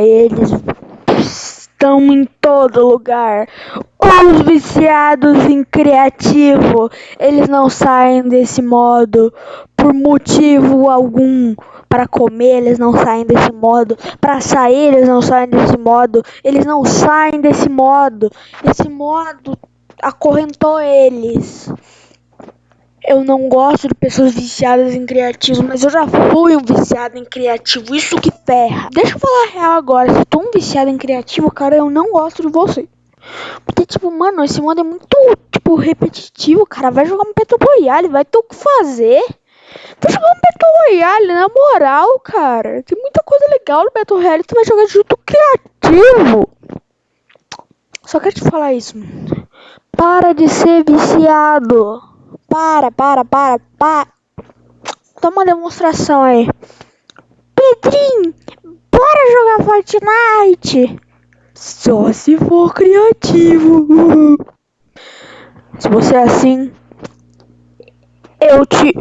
Eles estão em todo lugar. Os viciados em criativo, eles não saem desse modo por motivo algum. Para comer, eles não saem desse modo. Para sair, eles não saem desse modo. Eles não saem desse modo. Esse modo acorrentou eles. Eu não gosto de pessoas viciadas em criativo, mas eu já fui um viciado em criativo. Isso que ferra. Deixa eu falar real agora. Se tu um viciado em criativo, cara, eu não gosto de você. Porque, tipo, mano, esse modo é muito, tipo, repetitivo, cara. Vai jogar um Battle Royale, vai ter o que fazer. Vai jogar um Battle Royale, na moral, cara. Tem muita coisa legal no Battle Royale. Tu vai jogar junto criativo. Só quero te falar isso. Para de ser viciado. Para, para, para, para. Toma uma demonstração aí. Pedrinho, bora jogar Fortnite. Só se for criativo. Se você é assim, eu te